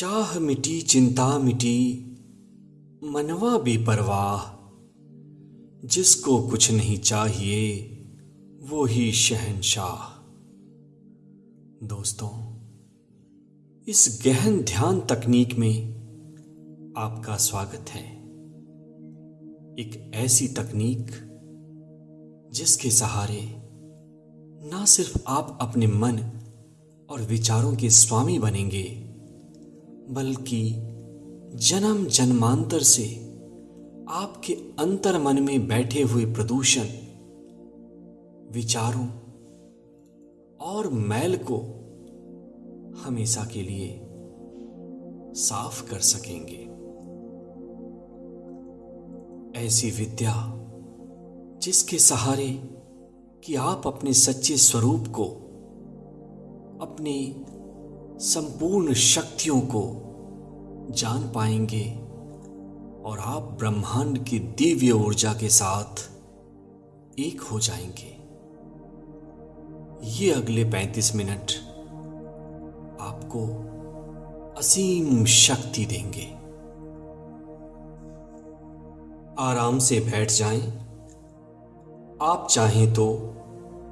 चाह मिटी, चिंता मिटी, मनवा बेपरवाह। जिसको कुछ नहीं चाहिए, वो ही शहनशाह। दोस्तों, इस गहन ध्यान तकनीक में आपका स्वागत है। एक ऐसी तकनीक जिसके सहारे ना सिर्फ़ आप अपने मन और विचारों के स्वामी बनेंगे बल्कि जन्म जन्मांतर से आपके अंतर मन में बैठे हुए प्रदूषण, विचारों और मैल को हमेशा के लिए साफ़ कर सकेंगे। ऐसी विद्या जिसके सहारे कि आप अपने सच्चे स्वरूप को अपनी संपूर्ण शक्तियों को जान पाएँगे और आप ब्रह्मांड की दिव्य ऊर्जा के साथ एक हो जाएँगे। ये अगले 35 मिनट आपको असीम शक्ति देंगे। आराम से बैठ जाएँ। आप चाहें तो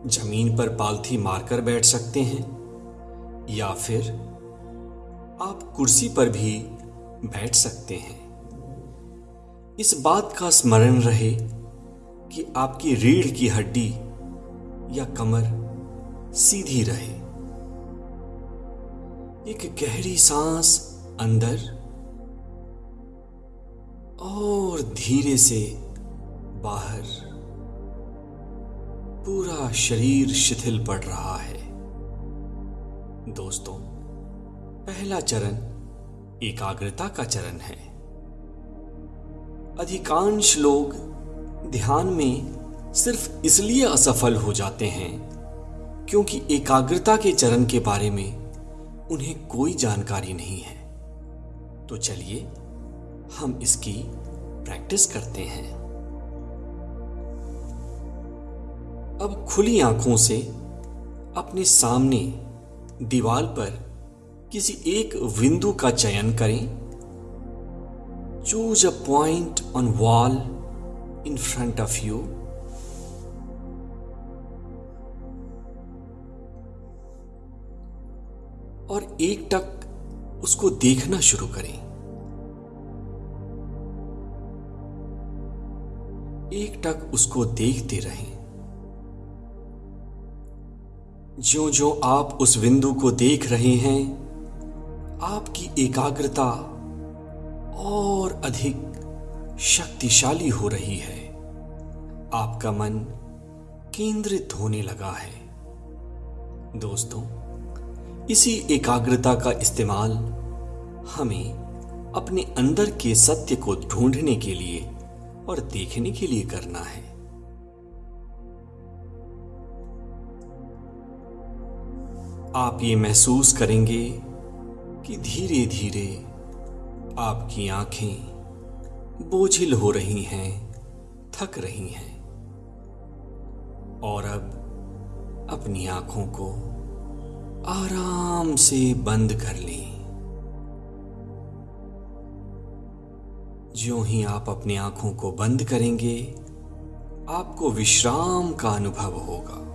ज़मीन पर पालथी मारकर बैठ सकते हैं। या फिर आप कुर्सी पर भी बैठ सकते हैं। इस बात का स्मरण रहे कि आपकी रीढ़ की हड्डी या कमर सीधी रहे। एक गहरी सांस अंदर और धीरे से बाहर। पूरा शरीर शिथिल पड़ रहा है। दोस्तों, पहला चरण एकाग्रता का चरण है। अधिकांश लोग ध्यान में सिर्फ़ इसलिए असफल हो जाते हैं क्योंकि एकाग्रता के चरण के बारे में उन्हें कोई जानकारी नहीं है। तो चलिए, हम इसकी प्रैक्टिस करते हैं। अब खुली आँखों से अपने सामने दीवार पर किसी एक बिंदु का चयन करें। Choose a point on wall in front of you और एक टक उसको देखना शुरू करें। एक टक उसको देखते रहें। ज्यो जो आप उस बिंदु को देख रहे हैं, आपकी एकाग्रता और अधिक शक्तिशाली हो रही है। आपका मन केंद्रित होने लगा है। दोस्तों, इसी एकाग्रता का इस्तेमाल हमें अपने अंदर के सत्य को ढूँढने के लिए और देखने के लिए करना है। आप ये महसूस करेंगे कि धीरे धीरे आपकी आँखें बोझिल हो रही हैं, थक रही हैं। और अब अपनी आँखों को आराम से बंद कर लें। जो ही आप अपनी आँखों को बंद करेंगे, आपको विश्राम का अनुभव होगा।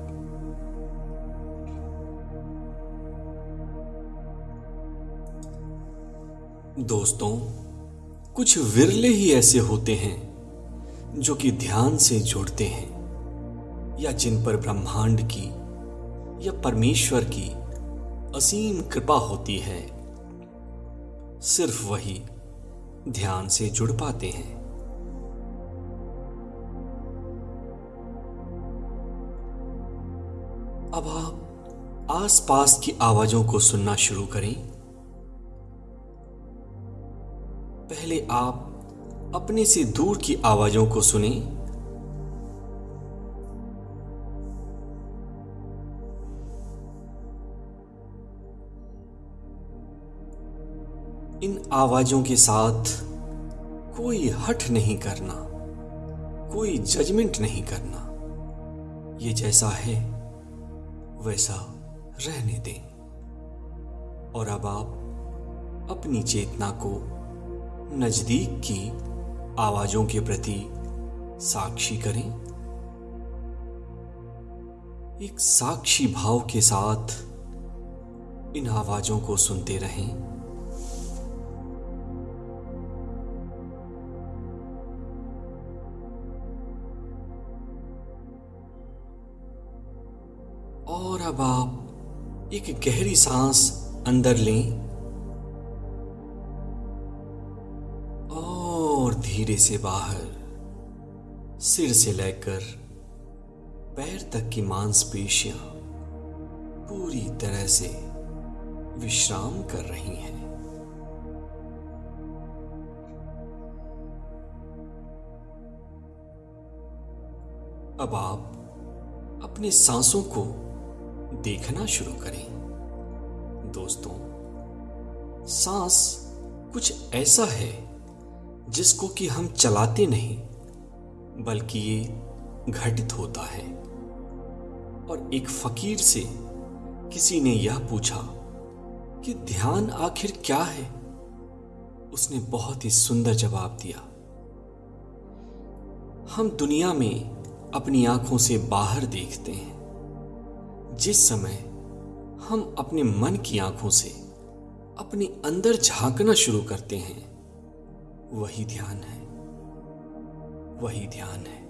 दोस्तों, कुछ विरले ही ऐसे होते हैं जो कि ध्यान से जुड़ते हैं, या जिन पर ब्रह्मांड की या परमेश्वर की असीम कृपा होती है, सिर्फ़ वही ध्यान से जुड़ पाते हैं। अब आप आसपास की आवाजों को सुनना शुरू करें। पहले आप अपने से दूर की आवाजों को सुने। इन आवाजों के साथ कोई हट नहीं करना, कोई जजमेंट नहीं करना। ये जैसा है, वैसा रहने दें। और अब आप अपनी चेतना को नज़दीक की आवाजों के प्रति साक्षी करें। एक साक्षी भाव के साथ इन आवाजों को सुनते रहें। और अब आप एक गहरी सांस अंदर लें। धीरे से बाहर, सिर से लेकर पैर तक की मांसपेशियाँ पूरी तरह से विश्राम कर रही हैं। अब आप अपने सांसों को देखना शुरू करें। दोस्तों, सांस कुछ ऐसा है जिसको कि हम चलाते नहीं, बल्कि ये घटित होता है। और एक फकीर से किसी ने यह पूछा कि ध्यान आखिर क्या है? उसने बहुत ही सुंदर जवाब दिया, हम दुनिया में अपनी आँखों से बाहर देखते हैं। जिस समय हम अपने मन की आँखों से अपने अंदर झांकना शुरू करते हैं वही ध्यान है। वही ध्यान है।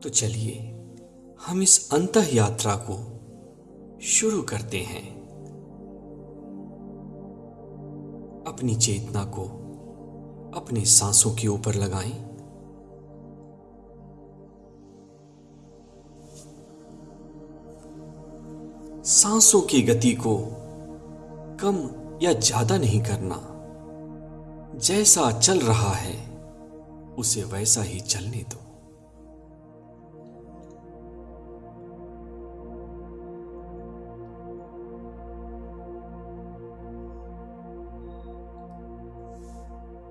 तो चलिए, हम इस अंत यात्रा को शुरू करते हैं। अपनी चेतना को अपने सांसों के ऊपर लगाएँ। सांसों की गति को कम या ज़्यादा नहीं करना। जैसा चल रहा है, उसे वैसा ही चलने दो।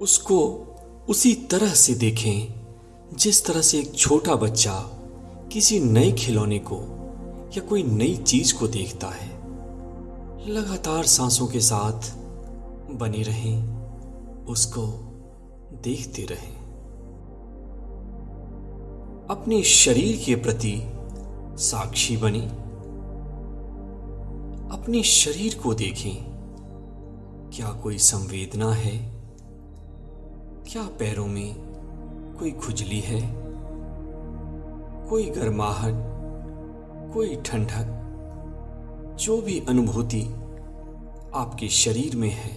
उसको उसी तरह से देखें, जिस तरह से एक छोटा बच्चा किसी नए खिलौने को या कोई नई चीज़ को देखता है? लगातार सांसों के साथ बने रहें, उसको देखते रहें। अपने शरीर के प्रति साक्षी बने। अपने शरीर को देखें, क्या कोई संवेदना है? क्या पैरों में कोई खुजली है? कोई गर्माहट? कोई ठंडक, जो भी अनुभूति आपके शरीर में है,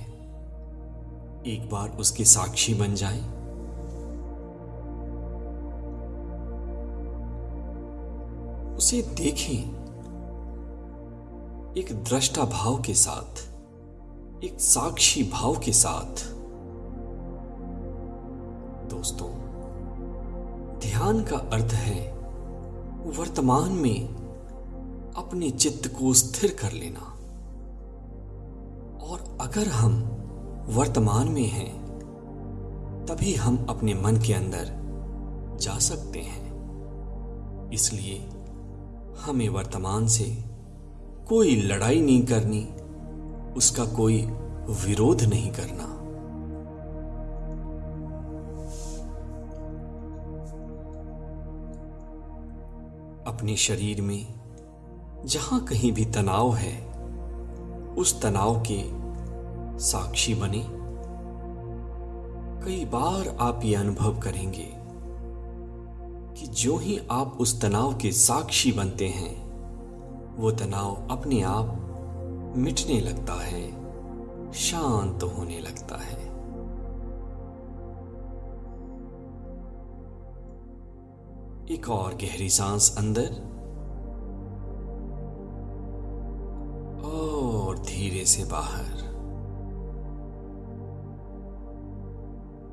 एक बार उसके साक्षी बन जाए। उसे देखें, एक दृष्टा भाव के साथ, एक साक्षी भाव के साथ। दोस्तों, ध्यान का अर्थ है, वर्तमान में अपने चित्त को स्थिर कर लेना। और अगर हम वर्तमान में हैं, तभी हम अपने मन के अंदर जा सकते हैं। इसलिए हमें वर्तमान से कोई लड़ाई नहीं करनी, उसका कोई विरोध नहीं करना। अपने शरीर में जहाँ कहीं भी तनाव है, उस तनाव के साक्षी बने। कई बार आप ये अनुभव करेंगे कि जो ही आप उस तनाव के साक्षी बनते हैं, वो तनाव अपने आप मिटने लगता है, शांत होने लगता है। एक और गहरी सांस अंदर से बाहर।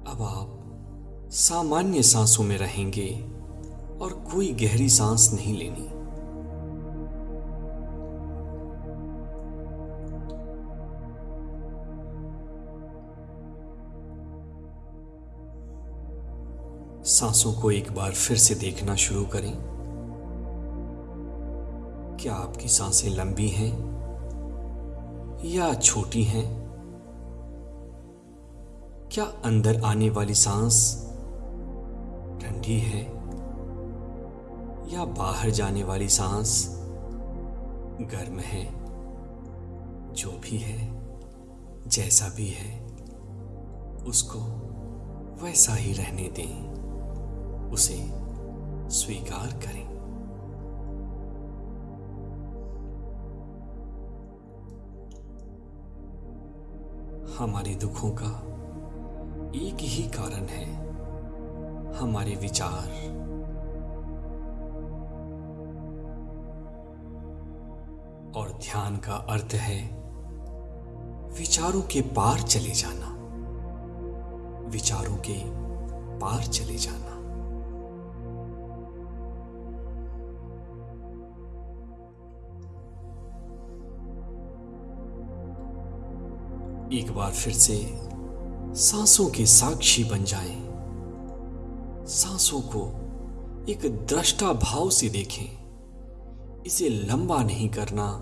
अब आप सामान्य सांसों में रहेंगे और कोई गहरी सांस नहीं लेनी। सांसों को एक बार फिर से देखना शुरू करें। क्या आपकी साँसें लंबी हैं? या छोटी हैं? क्या अंदर आने वाली सांस ठंडी है? या बाहर जाने वाली सांस गर्म है? जो भी है, जैसा भी है, उसको वैसा ही रहने दें। उसे स्वीकार करें। हमारे दुखों का एक ही कारण है हमारे विचार। और ध्यान का अर्थ है विचारों के पार चले जाना। विचारों के पार चले जाना। एक बार फिर से सांसों के साक्षी बन जाएँ, सांसों को एक दृष्टा भाव से देखें। इसे लंबा नहीं करना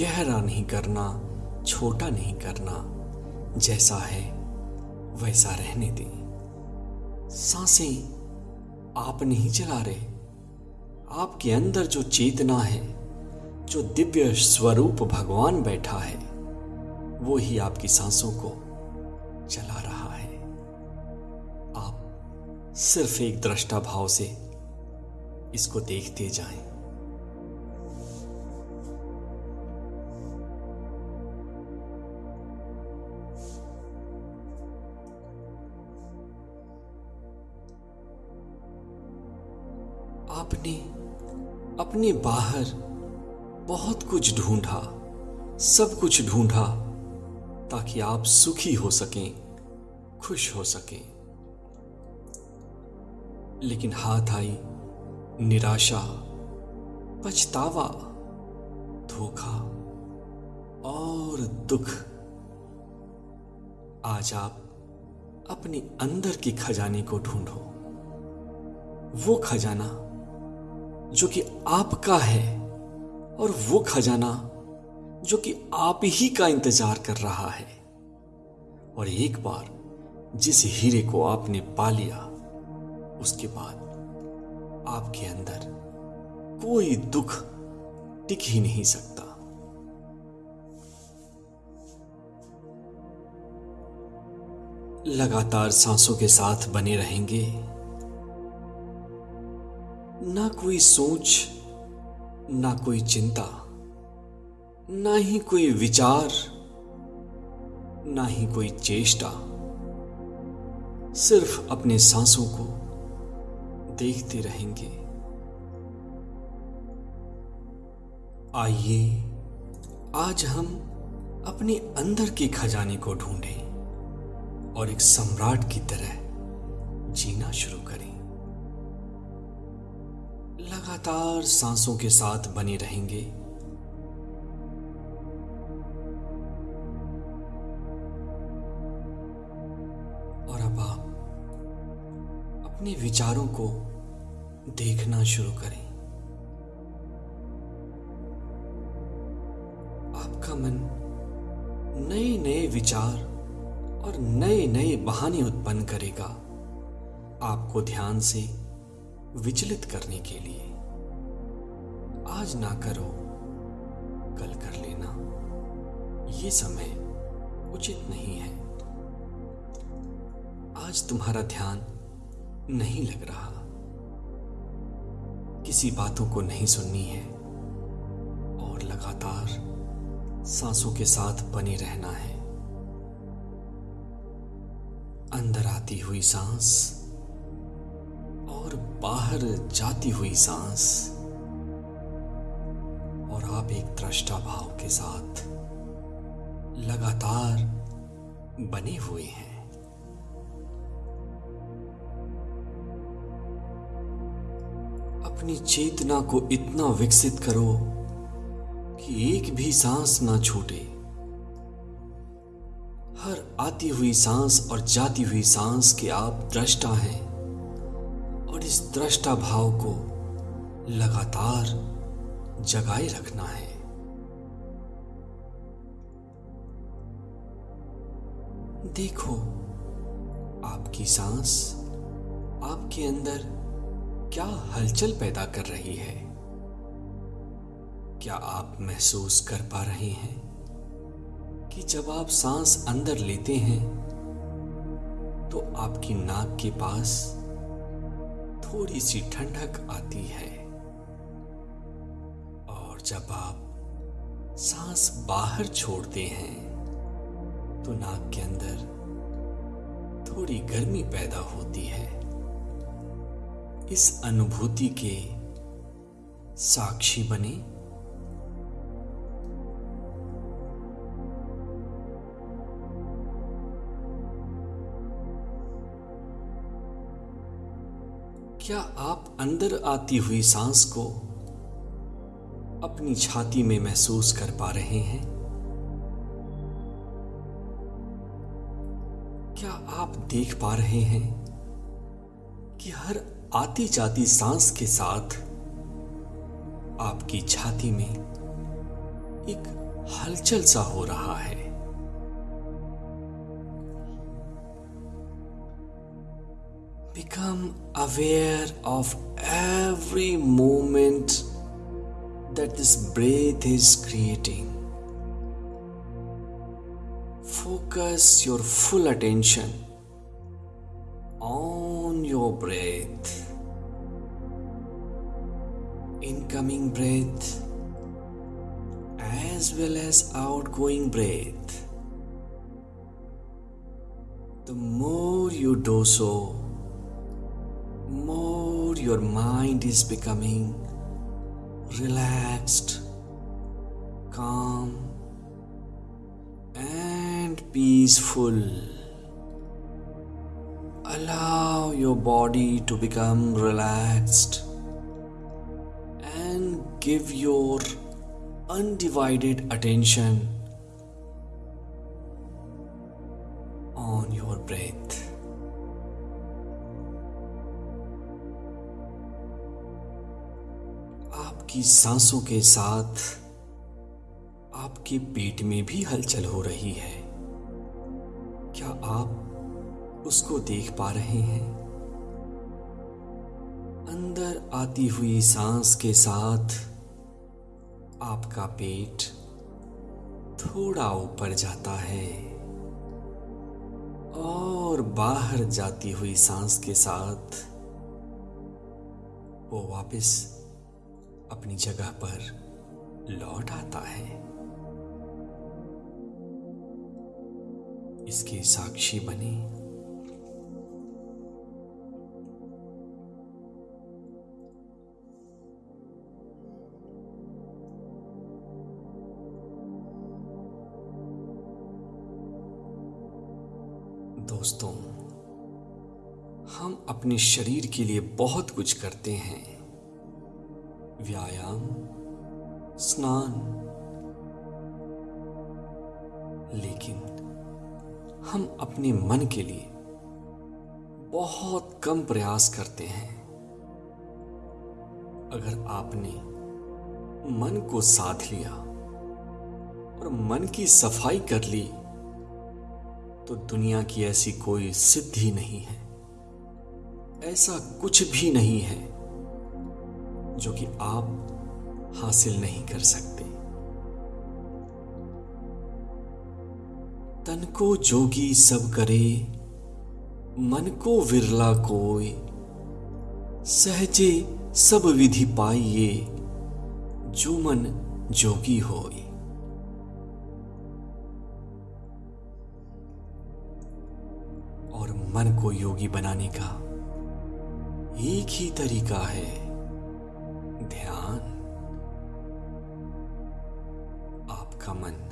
गहरा नहीं करना छोटा नहीं करना जैसा है वैसा रहने दें। साँसें आप नहीं चला रहे। आपके अंदर जो चेतना है जो दिव्य स्वरूप भगवान बैठा है वो ही आपकी सांसों को चला रहा है। आप सिर्फ़ एक दृष्टा भाव से इसको देखते जाएँ। आपने अपने बाहर बहुत कुछ ढूंढा, सब कुछ ढूंढा। ताकि आप सुखी हो सकें, खुश हो सकें। लेकिन हाथ आई, निराशा, पछतावा, धोखा और दुख। आज आप अपने अंदर के खजाने को ढूंढो। वो खजाना जो कि आपका है और वो खजाना जो कि आप ही का इंतज़ार कर रहा है। और एक बार जिस हीरे को आपने पा लिया, उसके बाद आपके अंदर कोई दुख टिक ही नहीं सकता। लगातार सांसों के साथ बने रहेंगे, ना कोई सोच, ना कोई चिंता ना ही कोई विचार, ना ही कोई चेष्टा। सिर्फ़ अपने सांसों को देखते रहेंगे। आइए, आज हम अपने अंदर के खजाने को ढूंढें और एक सम्राट की तरह जीना शुरू करें। लगातार सांसों के साथ बने रहेंगे। अपने विचारों को देखना शुरू करें। आपका मन नए नए विचार और नए नए बहाने उत्पन्न करेगा, आपको ध्यान से विचलित करने के लिए। आज ना करो, कल कर लेना। ये समय उचित नहीं है। आज तुम्हारा ध्यान नहीं लग रहा। किसी बातों को नहीं सुननी है और लगातार सांसों के साथ बने रहना है। अंदर आती हुई सांस और बाहर जाती हुई सांस और आप एक दृष्टा भाव के साथ लगातार बने हुए हैं। अपनी चेतना को इतना विकसित करो कि एक भी सांस ना छूटे। हर आती हुई सांस और जाती हुई सांस के आप दृष्टा हैं और इस दृष्टा भाव को लगातार जगाए रखना है। देखो, आपकी सांस आपके अंदर क्या हलचल पैदा कर रही है? क्या आप महसूस कर पा रहे हैं कि जब आप सांस अंदर लेते हैं तो आपकी नाक के पास थोड़ी सी ठंडक आती है? और जब आप सांस बाहर छोड़ते हैं तो नाक के अंदर थोड़ी गर्मी पैदा होती है। इस अनुभूति के साक्षी बने। क्या आप अंदर आती हुई सांस को अपनी छाती में महसूस कर पा रहे हैं? क्या आप देख पा रहे हैं कि हर आती जाती सांस के साथ आपकी छाती में एक हलचल सा हो रहा है become aware of every moment that this breath is creating. Focus your full attention on your breath. Incoming breath as well as outgoing breath. The more you do so, more your mind is becoming relaxed, calm, and peaceful. Allow your body to become relaxed give your undivided attention on your breath. आपकी सांसों के साथ आपके पेट में भी हलचल हो रही है क्या आप उसको देख पा रहे हैं अंदर आती हुई सांस के साथ आपका पेट थोड़ा ऊपर जाता है और बाहर जाती हुई सांस के साथ वो वापस अपनी जगह पर लौट आता है। इसके साक्षी बने दोस्तों, हम अपने शरीर के लिए बहुत कुछ करते हैं। व्यायाम, स्नान। लेकिन हम अपने मन के लिए बहुत कम प्रयास करते हैं। अगर आपने मन को साध लिया और मन की सफ़ाई कर ली तो दुनिया की ऐसी कोई सिद्धि नहीं है। ऐसा कुछ भी नहीं है जो कि आप हासिल नहीं कर सकते। तन को जोगी सब करे, मन को विरला कोई सहजे सब विधि पाइए, जो मन जोगी होई योगी बनाने का एक ही तरीका है, ध्यान। आपका मन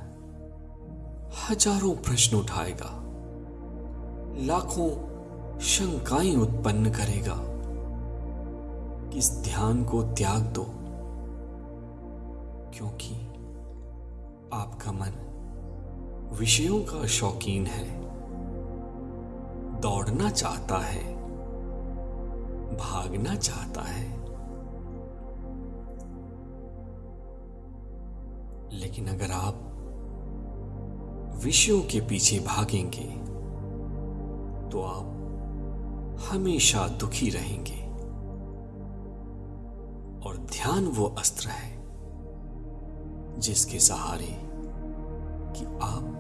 हज़ारों प्रश्न उठाएगा, लाखों शंकाएँ उत्पन्न करेगा। इस ध्यान को त्याग दो, क्योंकि आपका मन विषयों का शौकीन है। दौड़ना चाहता है, भागना चाहता है। लेकिन अगर आप विषयों के पीछे भागेंगे तो आप हमेशा दुखी रहेंगे। और ध्यान वो अस्त्र है, जिसके सहारे कि आप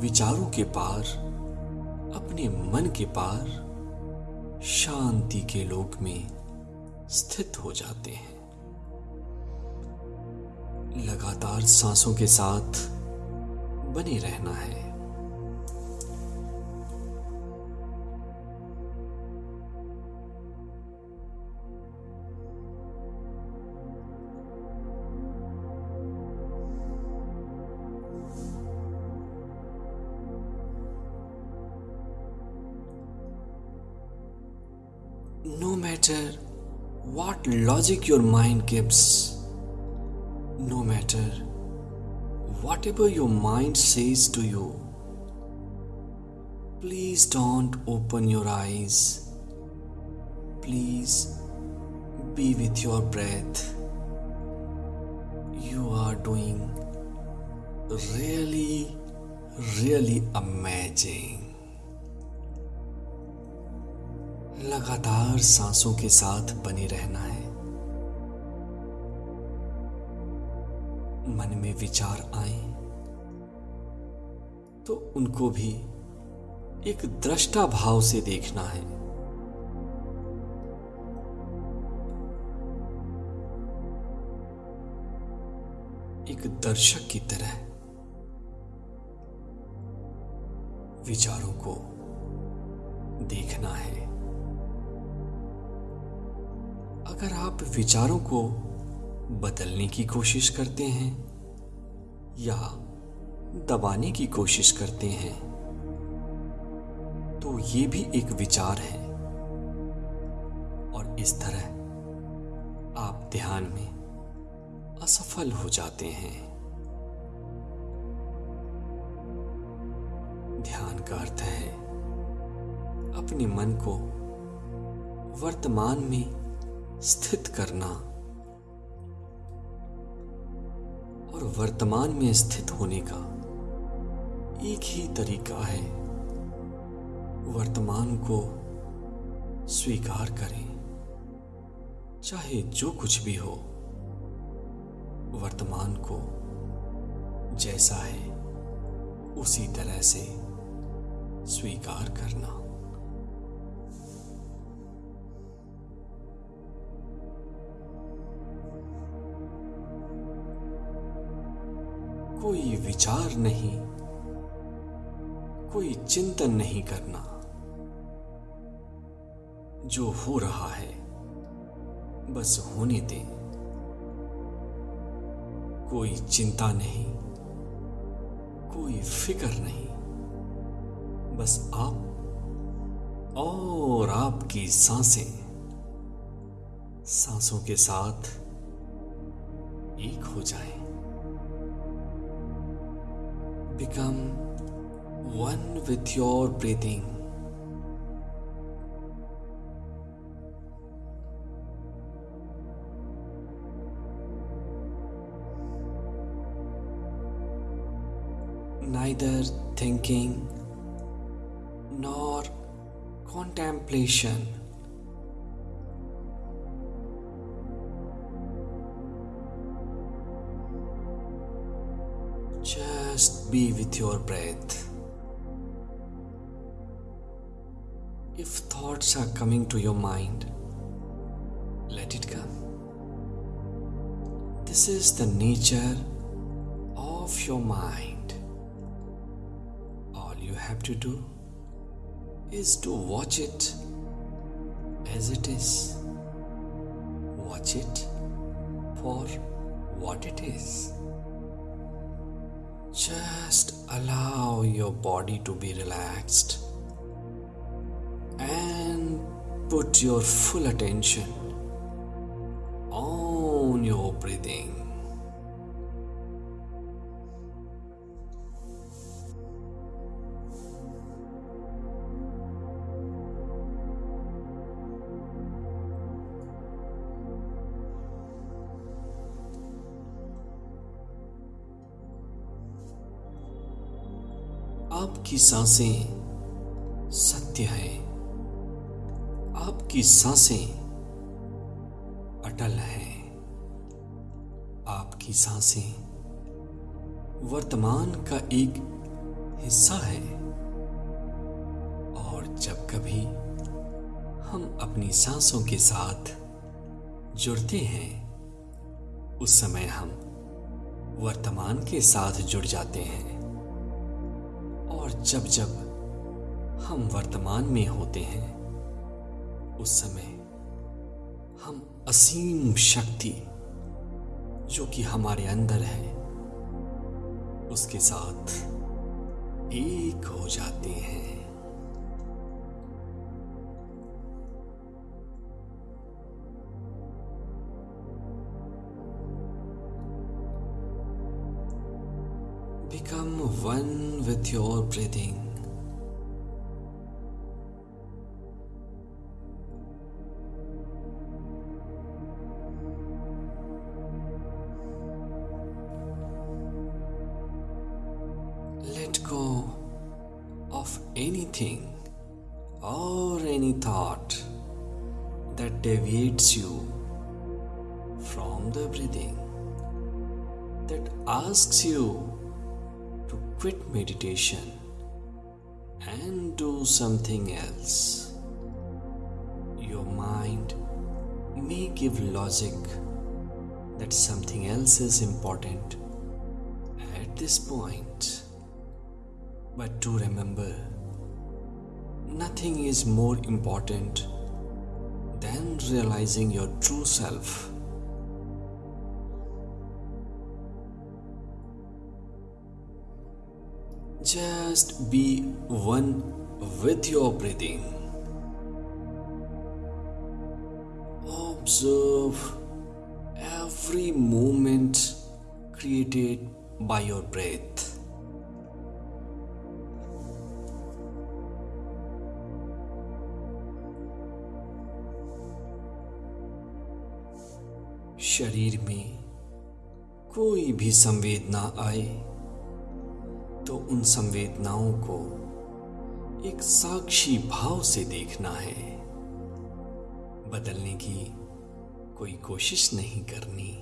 विचारों के पार अपने मन के पार शांति के लोक में स्थित हो जाते हैं। लगातार सांसों के साथ बने रहना है। Matter what logic your mind gives, no matter whatever your mind says to you, please don't open your eyes. Please be with your breath. You are doing really, really amazing. लगातार सांसों के साथ बने रहना है। मन में विचार आए तो उनको भी एक दृष्टा भाव से देखना है। एक दर्शक की तरह विचारों को देखना है। अगर आप विचारों को बदलने की कोशिश करते हैं या दबाने की कोशिश करते हैं तो ये भी एक विचार है। और इस तरह आप ध्यान में असफल हो जाते हैं। ध्यान का अर्थ है, अपने मन को वर्तमान में स्थित करना और वर्तमान में स्थित होने का एक ही तरीका है। वर्तमान को स्वीकार करें, चाहे जो कुछ भी हो। वर्तमान को जैसा है, उसी तरह से स्वीकार करना। कोई विचार नहीं, कोई चिंतन नहीं करना। जो हो रहा है, बस होने दें। कोई चिंता नहीं, कोई फ़िक्र नहीं। बस आप और आपकी साँसें, सांसों के साथ एक हो जाएँ। Become one with your breathing. Neither thinking nor contemplation. Be with your breath. If thoughts are coming to your mind, let it come. This is the nature of your mind. All you have to do is to watch it as it is. Watch it for what it is. Just allow your body to be relaxed and put your full attention on your breathing. साँसें सत्य हैं। आपकी साँसें अटल हैं। आपकी साँसें वर्तमान का एक हिस्सा है। और जब कभी हम अपनी सांसों के साथ जुड़ते हैं, उस समय हम वर्तमान के साथ जुड़ जाते हैं। और जब जब हम वर्तमान में होते हैं, उस समय हम असीम शक्ति जो कि हमारे अंदर है, उसके साथ एक हो जाते हैं। With your breathing. Let go of anything or any thought that deviates you from the breathing, that asks you to quit meditation and do something else. Your mind may give logic that something else is important at this point. But to remember, nothing is more important than realizing your true self. Just be one with your breathing. Observe every movement created by your breath. शरीर में कोई भी संवेदना आए तो उन संवेदनाओं को एक साक्षी भाव से देखना है। बदलने की कोई कोशिश नहीं करनी।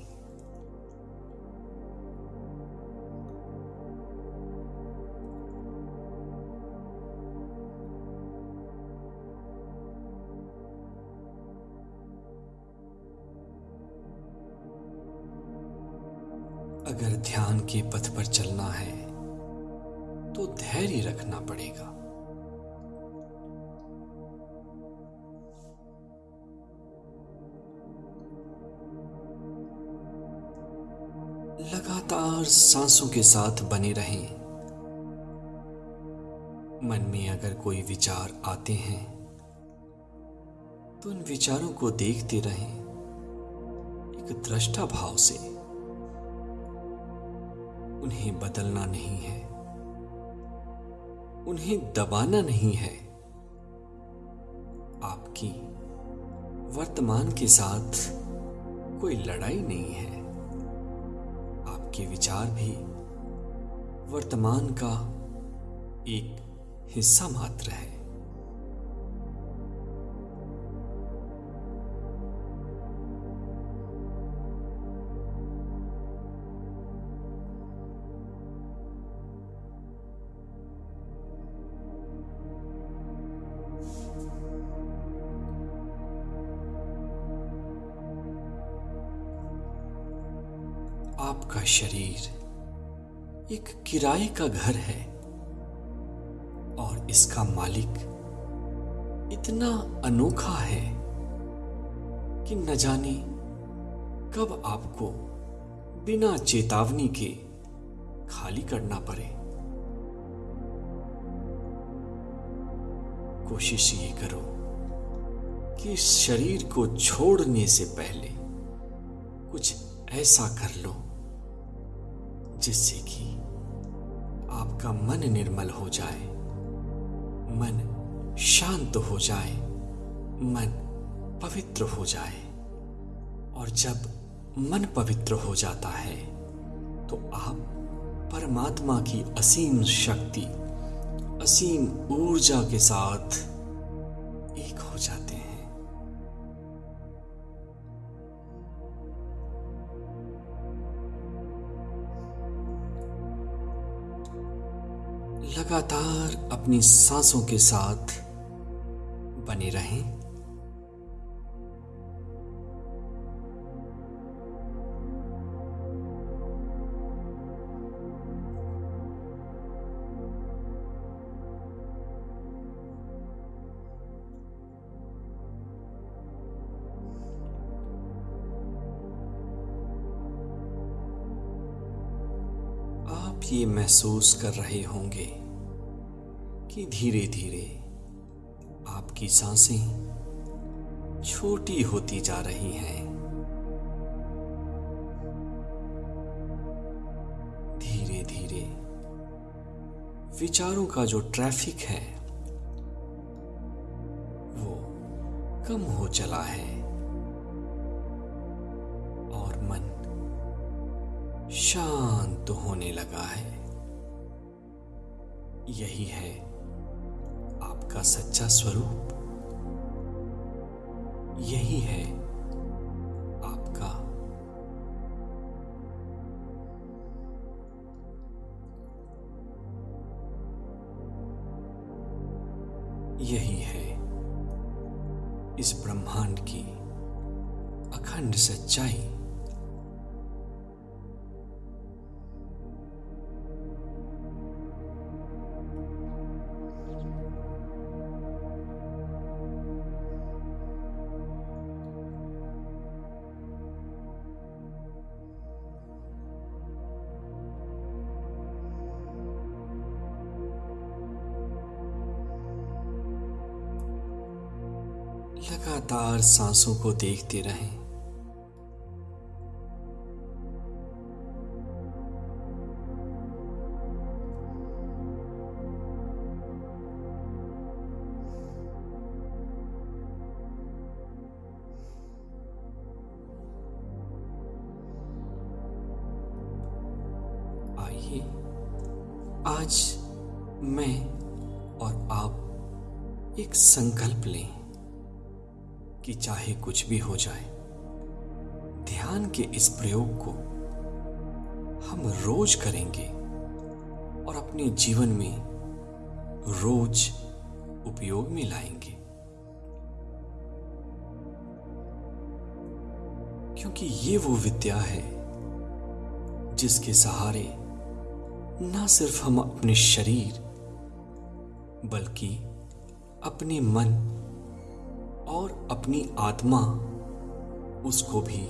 अगर ध्यान के पथ पर चलना है तो धैर्य रखना पड़ेगा। लगातार सांसों के साथ बने रहें। मन में अगर कोई विचार आते हैं तो उन विचारों को देखते रहें, एक दृष्टा भाव से। उन्हें बदलना नहीं है। उन्हें दबाना नहीं है। आपकी वर्तमान के साथ कोई लड़ाई नहीं है। आपके विचार भी वर्तमान का एक हिस्सा मात्र है। किराए का घर है और इसका मालिक इतना अनोखा है कि न जाने कब आपको बिना चेतावनी के खाली करना पड़े। कोशिश ये करो कि शरीर को छोड़ने से पहले कुछ ऐसा कर लो जिससे कि आपका मन निर्मल हो जाए। मन शांत हो जाए। मन पवित्र हो जाए। और जब मन पवित्र हो जाता है तो आप परमात्मा की असीम शक्ति, असीम ऊर्जा के साथ एक हो जाते हैं। लगातार अपनी सांसों के साथ बने रहें। आप ये महसूस कर रहे होंगे कि धीरे धीरे आपकी साँसें छोटी होती जा रही हैं। धीरे धीरे विचारों का जो ट्रैफ़िक है, वो कम हो चला है। और मन शांत होने लगा है। यही है आपका सच्चा स्वरूप। यही है लगातार सांसों को देखते रहें। आइए आज मैं और आप एक संकल्प लें। कि चाहे कुछ भी हो जाए, ध्यान के इस प्रयोग को हम रोज करेंगे और अपने जीवन में रोज उपयोग में लाएँगे। क्योंकि ये वो विद्या है जिसके सहारे ना सिर्फ़ हम अपने शरीर, बल्कि अपने मन और अपनी आत्मा उसको भी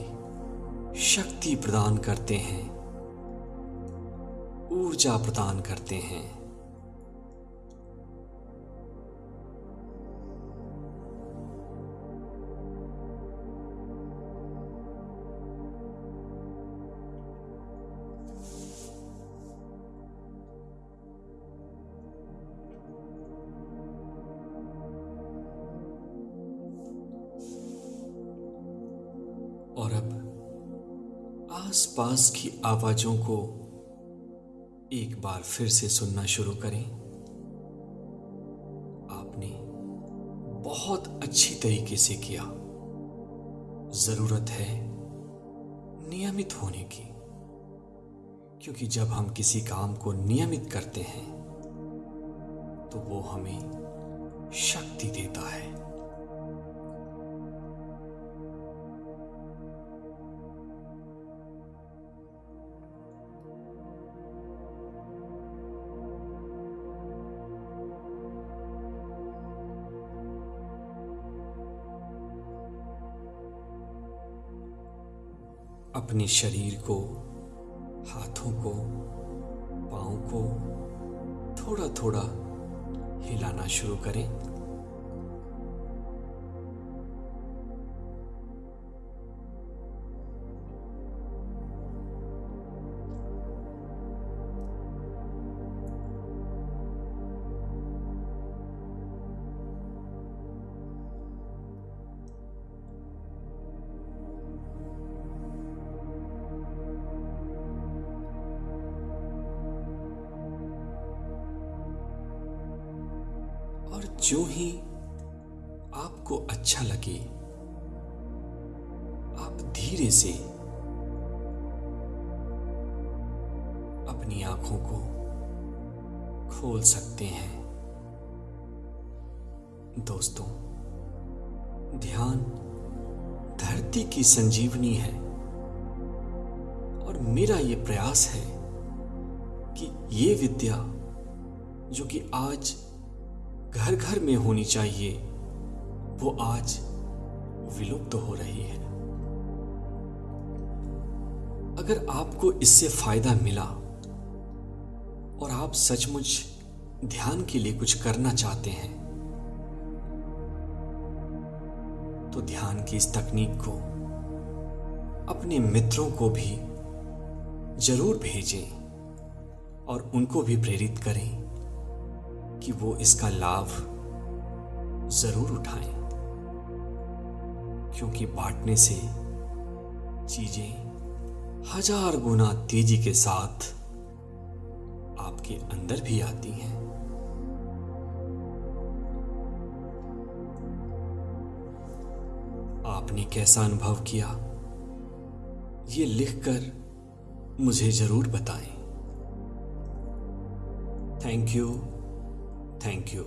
शक्ति प्रदान करते हैं ऊर्जा प्रदान करते हैं। आसपास की आवाजों को एक बार फिर से सुनना शुरू करें। आपने बहुत अच्छी तरीके से किया। ज़रूरत है नियमित होने की। क्योंकि जब हम किसी काम को नियमित करते हैं तो वो हमें शक्ति देता है। अपने शरीर को हाथों को पाँव को थोड़ा थोड़ा हिलाना शुरू करें। प्रयास है कि ये विद्या जो कि आज घर घर में होनी चाहिए, वो आज विलुप्त तो हो रही है। अगर आपको इससे फ़ायदा मिला और आप सचमुच ध्यान के लिए कुछ करना चाहते हैं तो ध्यान की इस तकनीक को अपने मित्रों को भी ज़रूर भेजें और उनको भी प्रेरित करें कि वो इसका लाभ ज़रूर उठाएँ, क्योंकि बांटने से चीज़ें हज़ार गुना तेज़ी के साथ आपके अंदर भी आती हैं। आपने कैसा अनुभव किया? ये लिखकर मुझे ज़रूर बताएँ। Thank you thank you